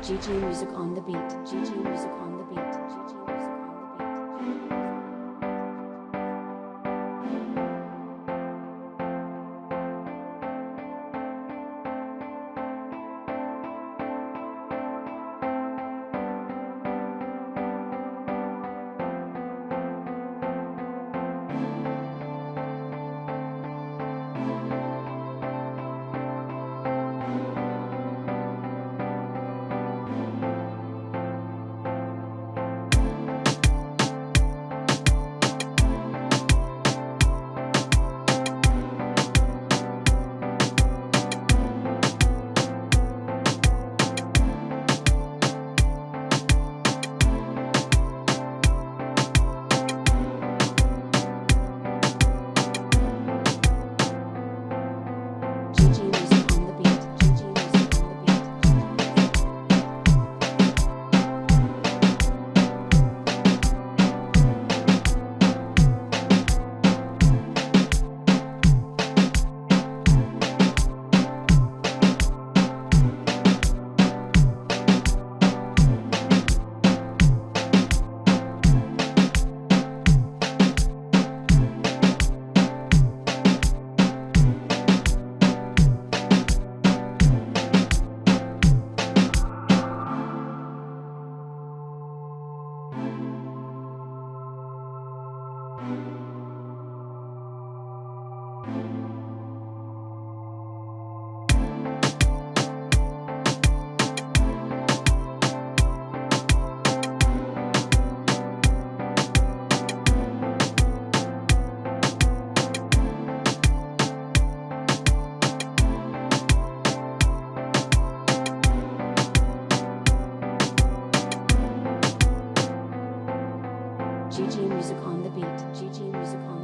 GG music on the beat. GG music on the beat. GG GG music on the beat. GG music on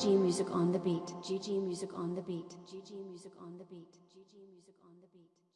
GG music on the beat. GG music on the beat. GG music on the beat. GG music on the beat.